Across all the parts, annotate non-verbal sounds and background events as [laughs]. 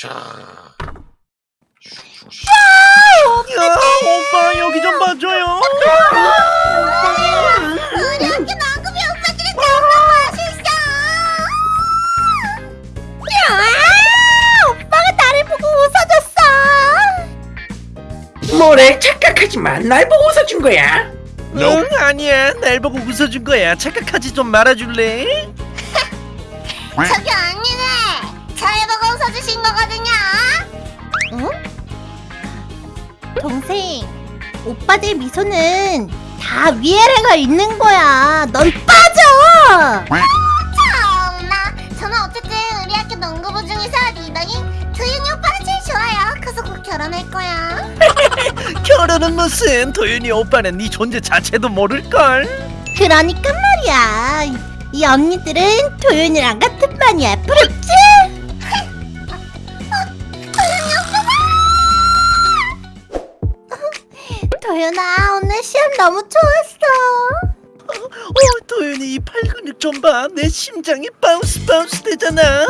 자. 야 오빠 여기 좀 봐줘요 우리 학교 나그비 오빠들이 너무 멋있어. 야, 오빠가 나를 보고 웃어줬어. 뭐래 착각하지 마. 날 보고 웃어준 거야. 응 아니야 날 보고 웃어준 거야 착각하지 좀 말아줄래? [laughs] 저기 언니네, 응? 동생, 오빠들 미소는 다 위아래가 있는 거야. 넌 빠져. 참나, 저는 어쨌든 우리 학교 농구부 중에서 리더인 도윤이 오빠가 제일 좋아요. 그래서 곧 결혼할 거야. [laughs] 결혼은 무슨 도윤이 오빠는 네 존재 자체도 모를걸 그러니까 말이야. 이- 이 언니들은 도윤이랑 같은 반이야. 부럽지? 오늘 시합 너무 좋았어. 어 도윤이 이 팔근육 좀 봐 내 심장이 bounce bounce 되잖아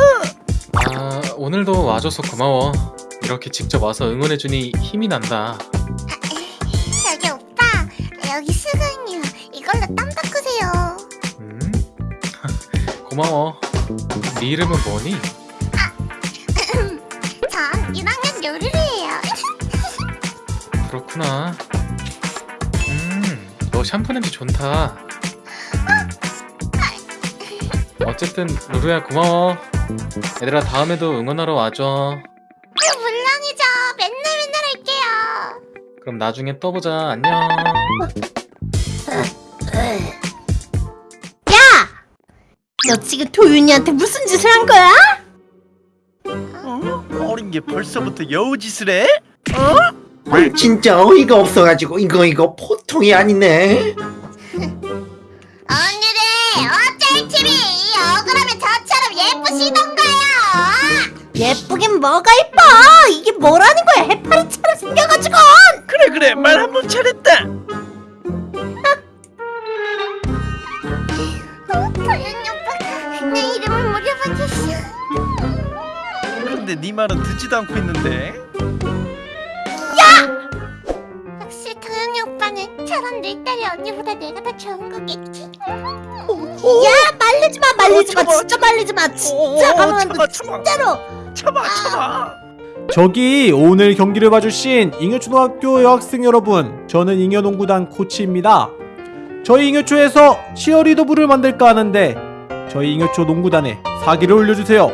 아, 오늘도 와줘서 고마워. 이렇게 직접 와서 응원해주니 힘이 난다. 저기 오빠, 여기 수건이요. 이걸로 땀 닦으세요. 음? [laughs] 고마워. 네 이름은 뭐니? 전 1학년 요리를 해요. [laughs] 그렇구나. 음, 너 샴푸 냄새 좋다. 어쨌든 루루야 고마워. 얘들아 다음에도 응원하러 와줘. 물론이죠. 맨날 맨날 할게요. 그럼 나중에 또 보자. 안녕. 야! 너 지금 도윤이한테 무슨 짓을 한 거야? 어? 어린 게 벌써부터 여우짓을 해? 어? 진짜 어이가 없어가지고 이거 이거 보통이 아니네. 언니들 어쩔 TV 억울하면 저처럼 예쁘시던가요? 예쁘긴 뭐가 예뻐! 이게 뭐라는 거야? 해파리처럼 생겨가지고! 그래 그래. 말 한 번 잘했다. 도윤이 내 이름을 물어봐줬어. 근데 네 말은 듣지도 않고 있는데 더 좋은 거겠지? 오, 야 말리지 마 말리지 마. 어. 진짜 말리지 마. 오, 진짜 가만. 진짜로. 참아. 참아. 저기 오늘 경기를 봐주신 잉여초등학교 여학생 여러분 저는 잉여농구단 코치입니다. 저희 잉여초에서 치어리더부를 만들까 하는데 저희 잉여초 농구단에 사기를 올려주세요.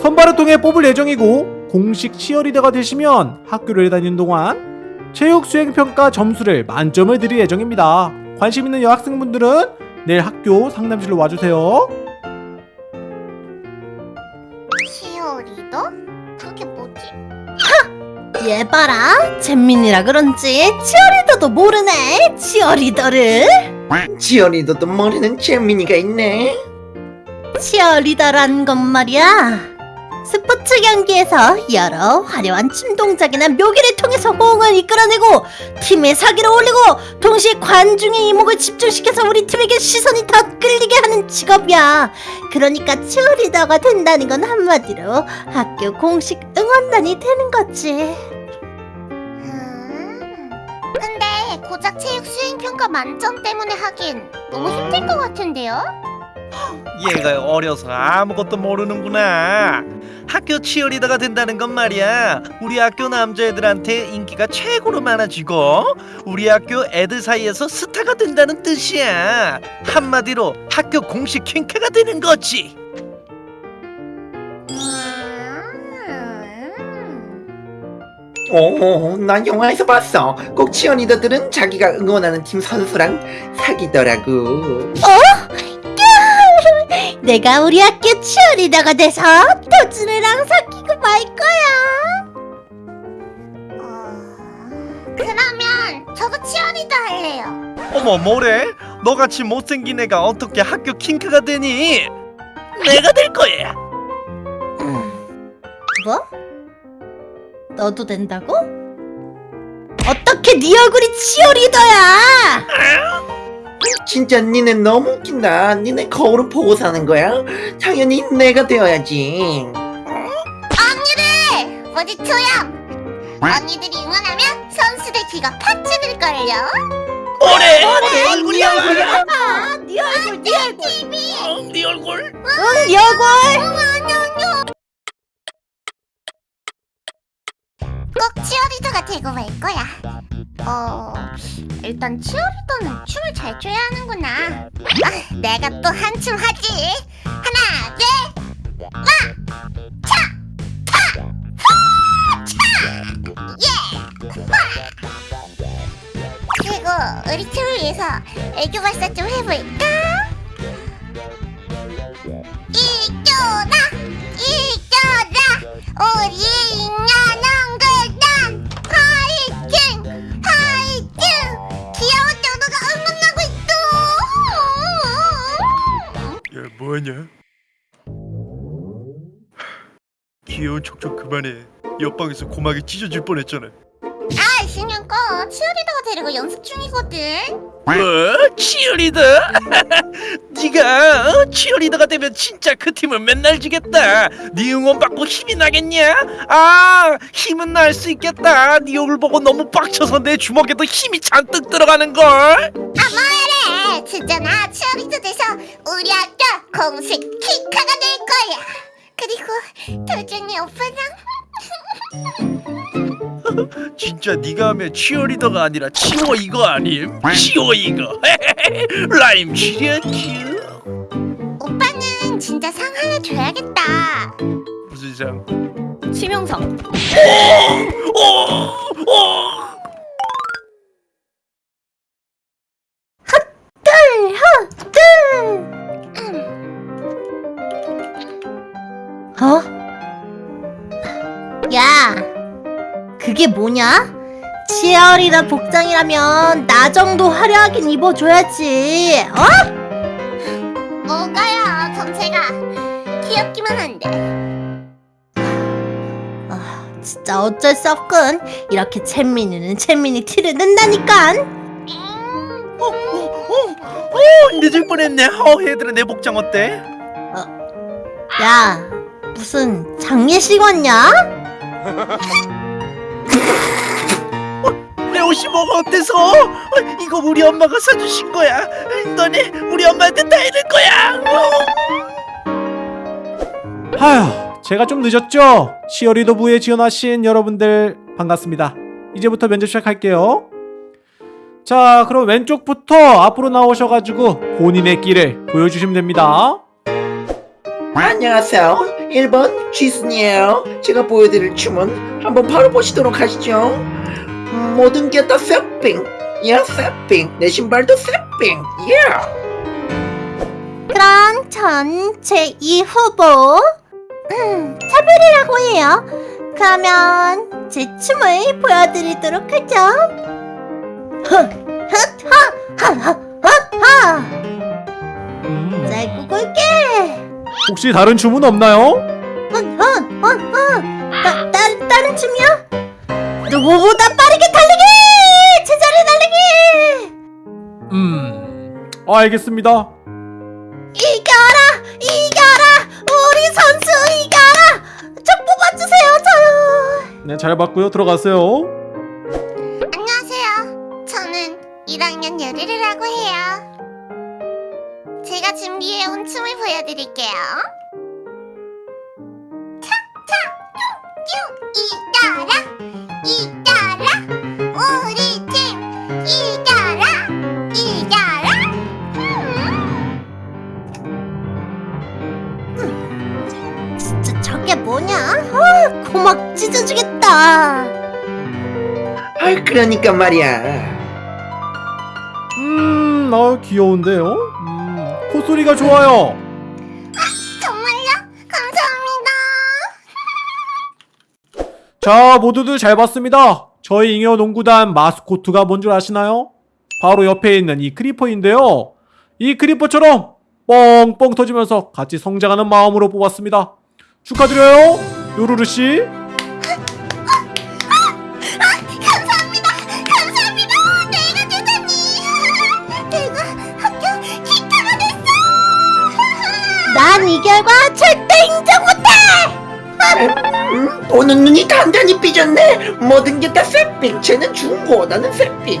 선발을 통해 뽑을 예정이고 공식 치어리더가 되시면 학교를 다니는 동안 체육 수행평가 점수를 만점을 드릴 예정입니다 관심 있는 여학생분들은 내일 학교 상담실로 와주세요 치어리더? 그게 뭐지? 얘 봐라 잼민이라 그런지 치어리더도 모르네 치어리더를 지연이도 모르는 재민이가 있네. 치어리더란 건 말이야 스포츠 경기에서 여러 화려한 춤 동작이나 묘기를 호응을 이끌어내고 팀의 사기를 올리고 동시에 관중의 이목을 집중시켜서 우리 팀에게 시선이 더 끌리게 하는 직업이야 그러니까 치어리더가 된다는 건 한마디로 학교 공식 응원단이 되는 거지 근데 고작 체육 수행평가 만점 때문에 하긴 너무 힘들 것 같은데요? 얘가 어려서 아무것도 모르는구나. 학교 치어리더가 된다는 건 말이야. 우리 학교 남자애들한테 인기가 최고로 많아지고 우리 학교 애들 사이에서 스타가 된다는 뜻이야. 한마디로 학교 공식 킹카가 되는 거지. 오, 나 영화에서 봤어. 꼭 치어리더들은 자기가 응원하는 팀 선수랑 사귀더라고. 내가 우리 학교 치어리더가 돼서 도준이랑 사귀고 말 거야. 그러면 저도 치어리더 할래요. 어머 뭐래? 너같이 못생긴 애가 어떻게 학교 킹크가 되니? 내가 될 거야 뭐? 너도 된다고? 어떻게 네 얼굴이 치어리더야? 진짜 니네 너무 웃긴다. 니네 거울을 보고 사는 거야? 당연히 내가 되어야지. 언니들 아버지 투영! 언니들이 응원하면 선수들 귀가 팍 찌들걸요? 뭐래 얼굴이 얼굴이야 아, 네 얼굴, 네 얼굴. TV! 어, 네 얼굴 응, 네 얼굴. 꼭 치어리더가 되고 말 거야. 어, 일단 치어리더는 춤을 잘 춰야 하는구나. 아, 내가 또 한춤 하지. 하나, 둘, 와, 차, 파, 후, 차, 예, 와. 그리고 우리 팀을 위해서 애교 발사 좀 해볼까? 이겨라, 뭐하냐 귀여운 척좀 그만해 옆방에서 고막이 찢어질 뻔했잖아. 데리고 연습 중이거든. 뭐? 치어리더? [laughs] 네가 어? 치어리더가 되면 진짜 그 팀은 맨날 지겠다 네 응원 받고 힘이 나겠냐? 아 힘은 날 수 있겠다 네 얼굴 보고 너무 빡쳐서 내 주먹에도 힘이 잔뜩 들어가는걸 아, 뭐래? 진짜 나 치어리더 돼서 우리 학교 공식 키카가 될 거야. 그리고 도중에 오빠랑 [laughs] 진짜 네가 하면 치어리더가 아니라 치워 이거 아님? 치워 이거 [laughs] 라임 치려치 오빠는 진짜 상 하나 줘야겠다. 무슨 상? 치명상. 오! 오! 둘, 하, 둘. 어? 야, 그게 뭐냐? 치어리더 복장이라면 나 정도 화려하긴 입어줘야지. 어? 뭐가요? 전체가 귀엽기만 한데. 아, 진짜 어쩔 수 없군. 이렇게 챗민이는 챗민이 티를 낸다니까. 음, 어, 어, 어, 어, 늦을 뻔했네. 어, 얘들아 내 복장 어때? 야, 무슨 장례식 왔냐? [laughs] 내 옷이 뭐가 어때서? 어, 이거 우리 엄마가 사주신 거야. 너네 우리 엄마한테 다 해줄 거야. 어. 하휴, 제가 좀 늦었죠? 치어리더 부에 지원하신 여러분들 반갑습니다. 이제부터 면접 시작할게요. 자, 그럼 왼쪽부터 앞으로 나오셔가지고 본인의 끼를 보여주시면 됩니다. 안녕하세요 1번 쥐순이에요 제가 보여드릴 춤은 한번 바로 보시도록 하시죠 음, 모든 게다 세핑 야 세핑 내 신발도 세핑 예 그럼 전 제 2 후보 음, 차별이라고 해요. 그러면 제 춤을 보여드리도록 하죠. 하하하하하하 음, 잘 꾸꿀게. 혹시 다른 춤은 없나요? 헌헌헌헌 다른 춤이요? 누구보다 빠르게 달리기! 제자리 달리기! 음, 알겠습니다. 이겨라! 이겨라! 우리 선수 이겨라! 저 뽑아주세요 저요! 네, 잘 봤고요. 들어가세요. 안녕하세요. 저는 1학년 여리르라고 해요. 제가 준비해온 춤을 보여드릴게요. 찢어주겠다! 아 그러니까 말이야 음, 아 귀여운데요? 음, 콧소리가 좋아요. 정말요? 감사합니다. 자, 모두들 잘 봤습니다. 저희 잉여 농구단 마스코트가 뭔 줄 아시나요? 바로 옆에 있는 이 크리퍼인데요. 이 크리퍼처럼 뻥뻥 터지면서 같이 성장하는 마음으로 뽑았습니다. 축하드려요, 요루루 씨. 감사합니다. 감사합니다. 내가 대단히 내가 학교 기타가 됐어. 난 이 결과 절대 인정 못해! 음? 보는 눈이 단단히 삐졌네 모든 게 다 새삥 쟤는 중고 나는 새삥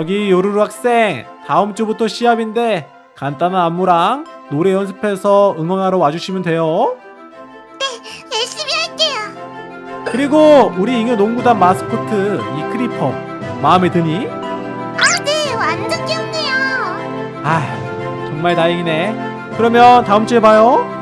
저기 요루루 학생 다음 주부터 시합인데 간단한 안무랑 노래 연습해서 응원하러 와주시면 돼요. 열심히 할게요. 그리고 우리 잉여 농구단 마스코트 이 크리퍼 마음에 드니? 네 완전 귀엽네요. 아 정말 다행이네. 그러면 다음 주에 봐요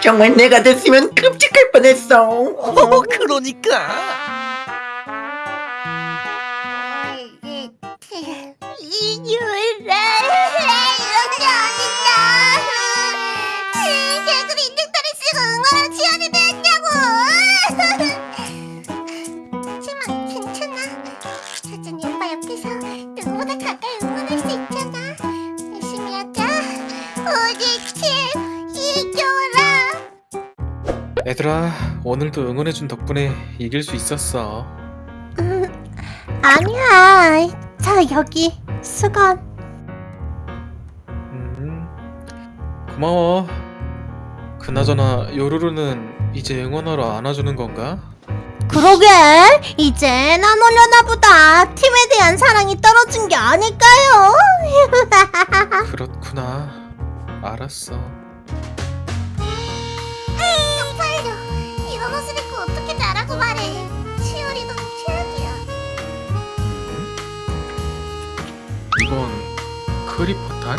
정말 내가 됐으면 끔찍할 뻔했어 어, 그러니까. 이유라 이렇게 어딨나 개그도 인증타를 쓰고 응원하는 지원이 됐 오늘도 응원해준 덕분에 이길 수 있었어 아니야. 자 여기 수건. 음 고마워 그나저나 요루루는 이제 응원하러 안 와주는 건가? 그러게 이젠 안 오려나 보다. 팀에 대한 사랑이 떨어진 게 아닐까요? [laughs] 그렇구나 알았어 크리퍼탄?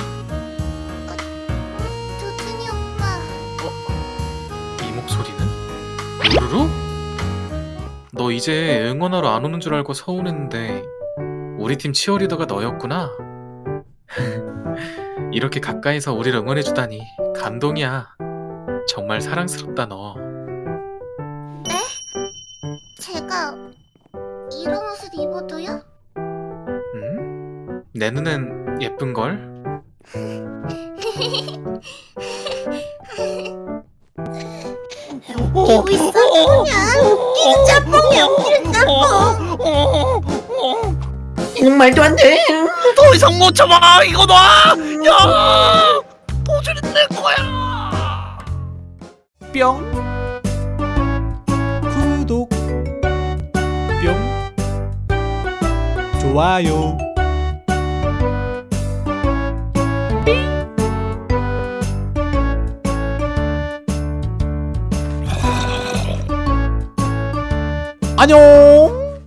도준이 오빠 이 목소리는? 요루루? 너 이제 응원하러 안 오는 줄 알고 서운했는데 우리 팀 치어리더가 너였구나 [laughs] 이렇게 가까이서 우리를 응원해주다니 감동이야 정말 사랑스럽다 너 제가 이런 옷을 입어도요? 음? 내 눈엔 예쁜걸? 웃기고 있어 그냥 웃기는 짬뽕이야 웃기는 짬뽕. 이는 말도 안돼 더 이상 못 참아. 이거 놔. 야, 도저히 내 거야. 뿅 구독 뿅 좋아요 안녕